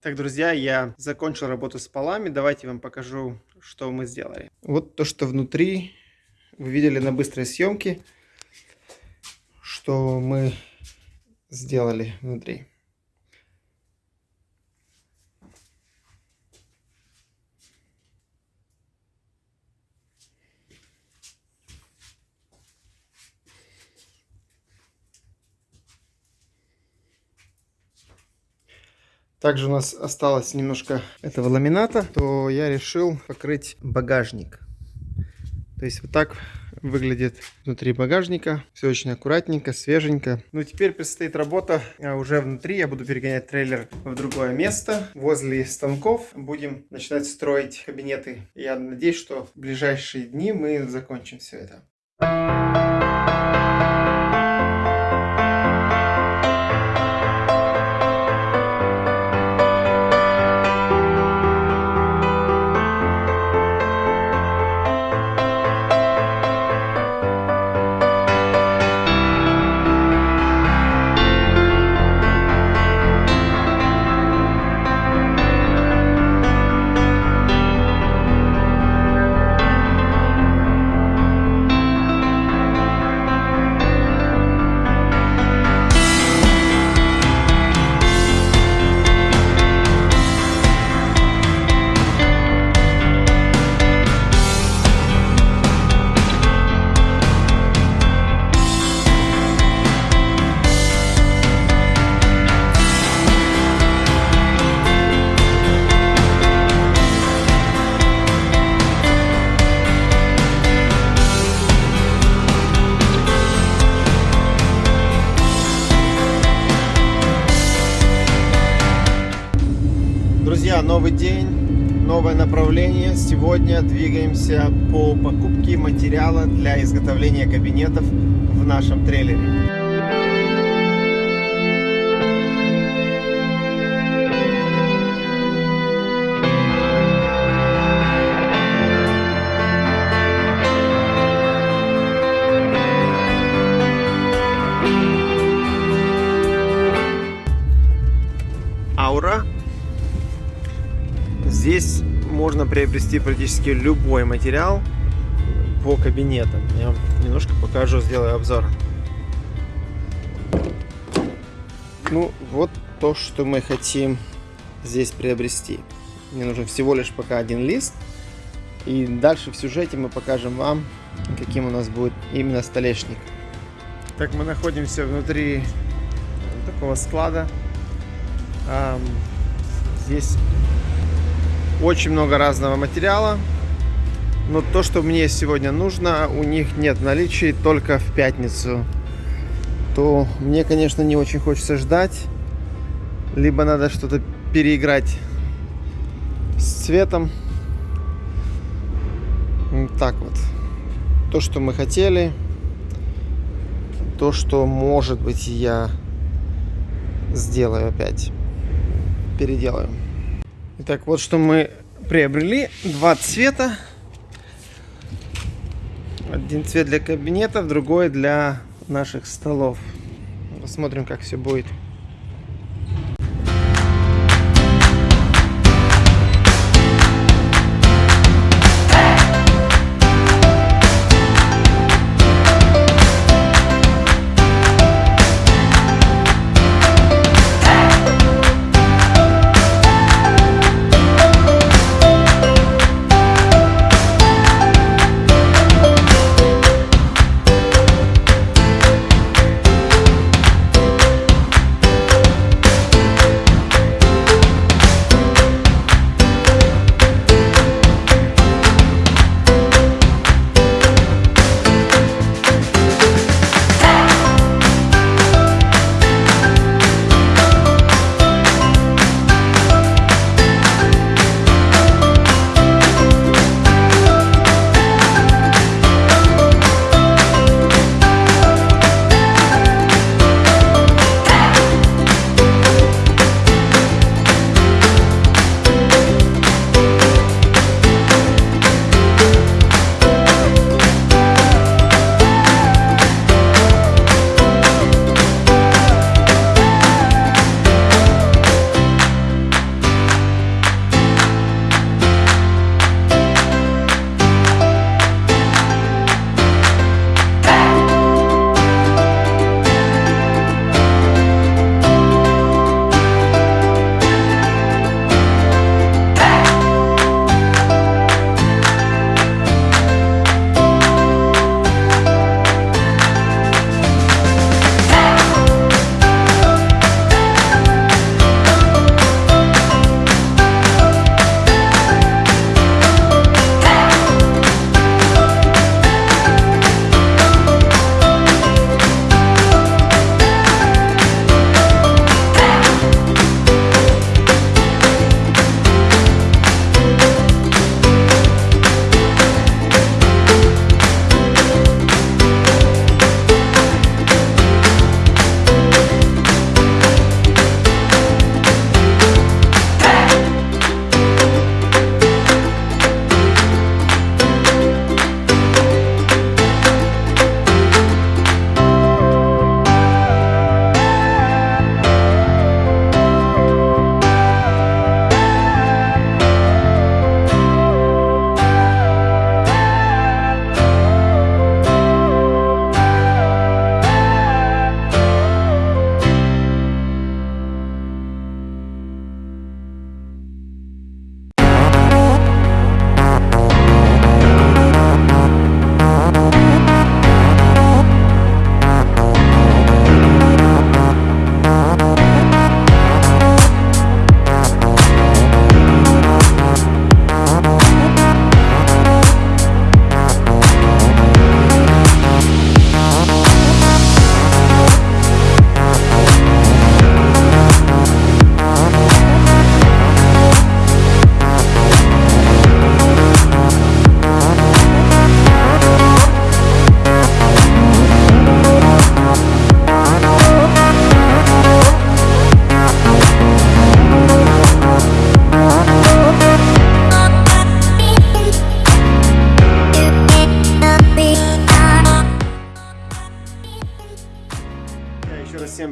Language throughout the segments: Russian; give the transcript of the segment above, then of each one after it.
Так, друзья, я закончил работу с полами. Давайте вам покажу, что мы сделали. Вот то, что внутри вы видели на быстрой съемке, что мы сделали внутри. Также у нас осталось немножко этого ламината, то я решил покрыть багажник. То есть вот так выглядит внутри багажника. Все очень аккуратненько, свеженько. Ну, теперь предстоит работа а уже внутри. Я буду перегонять трейлер в другое место. Возле станков будем начинать строить кабинеты. Я надеюсь, что в ближайшие дни мы закончим все это. Новый день, новое направление. Сегодня двигаемся по покупке материала для изготовления кабинетов в нашем трейлере. Можно приобрести практически любой материал по кабинетам. Я вам немножко покажу, сделаю обзор. Ну, вот то, что мы хотим здесь приобрести. Мне нужен всего лишь пока один лист. И дальше в сюжете мы покажем вам, каким у нас будет именно столешник. Так, мы находимся внутри такого склада. Здесь очень много разного материала. Но то, что мне сегодня нужно, у них нет наличия только в пятницу. То мне, конечно, не очень хочется ждать. Либо надо что-то переиграть с цветом. Так вот. То, что мы хотели. То, что, может быть, я сделаю опять. Переделаю. Итак, вот что мы приобрели. Два цвета. Один цвет для кабинетов, другой для наших столов. Посмотрим, как все будет.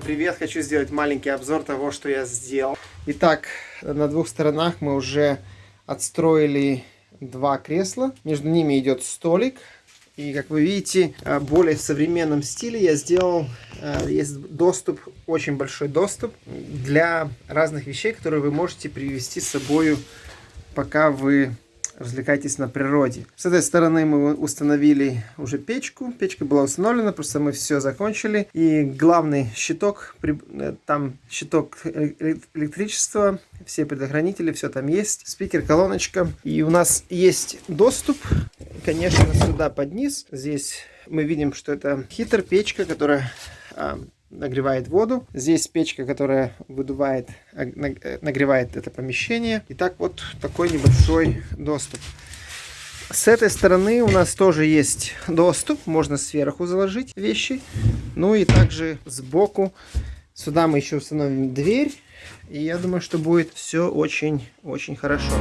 Привет! Хочу сделать маленький обзор того, что я сделал. Итак, на двух сторонах мы уже отстроили два кресла. Между ними идет столик. И, как вы видите, э, более в современном стиле я сделал, э, есть доступ, очень большой доступ для разных вещей, которые вы можете привести с собой, пока вы развлекайтесь на природе. С этой стороны мы установили уже печку. Печка была установлена, просто мы все закончили. И главный щиток, э, там щиток электричества, все предохранители, все там есть. Спикер, колоночка. И у нас есть доступ, конечно, сюда под низ. Здесь мы видим, что это хитр печка, которая а, нагревает воду. Здесь печка, которая выдувает, нагревает это помещение. И так вот такой небольшой доступ. С этой стороны у нас тоже есть доступ. Можно сверху заложить вещи. Ну и также сбоку. Сюда мы еще установим дверь. И я думаю, что будет все очень-очень хорошо.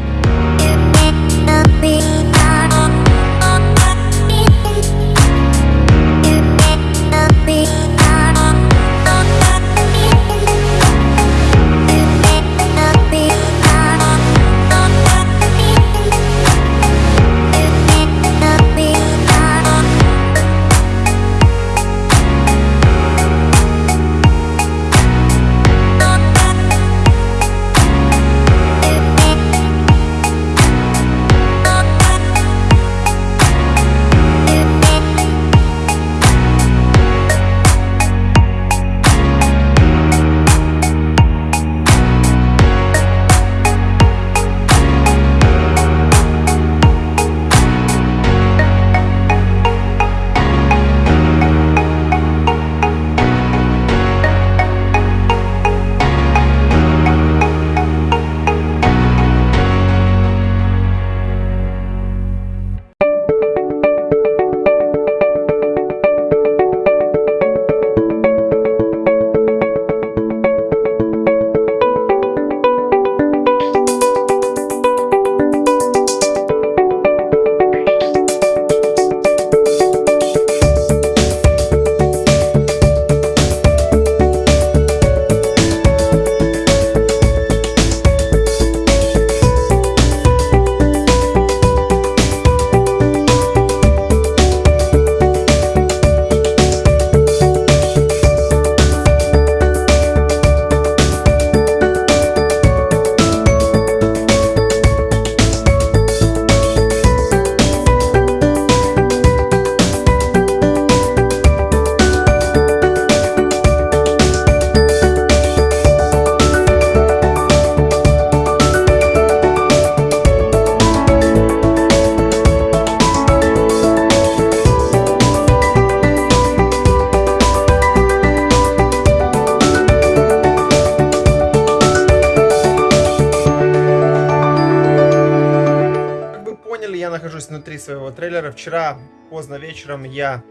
Нахожусь внутри своего трейлера. Вчера поздно вечером я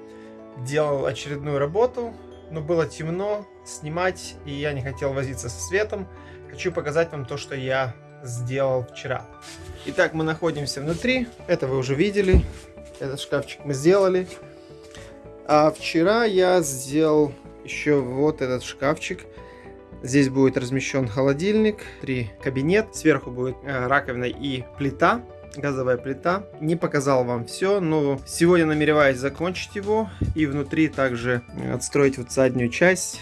делал очередную работу, но было темно снимать, и я не хотел возиться со светом. Хочу показать вам то, что я сделал вчера. Итак, мы находимся внутри. Это вы уже видели. Этот шкафчик мы сделали. А вчера я сделал еще вот этот шкафчик. Здесь будет размещен холодильник, три кабинет. Сверху будет э, раковина и плита газовая плита. Не показал вам все, но сегодня намереваюсь закончить его и внутри также отстроить вот заднюю часть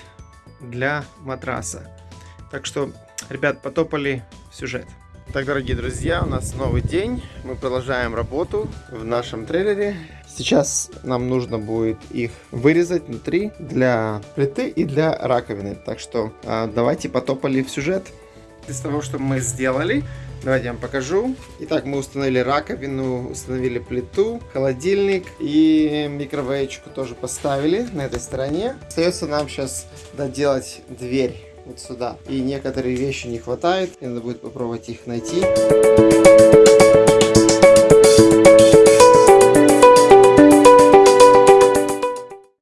для матраса. Так что, ребят, потопали в сюжет. Так, дорогие друзья, у нас новый день. Мы продолжаем работу в нашем трейлере. Сейчас нам нужно будет их вырезать внутри для плиты и для раковины. Так что а, давайте потопали в сюжет. Из того, что мы сделали, Давайте я вам покажу. Итак, мы установили раковину, установили плиту, холодильник и микровейчку тоже поставили на этой стороне. Остается нам сейчас доделать дверь вот сюда. И некоторые вещи не хватает, и надо будет попробовать их найти.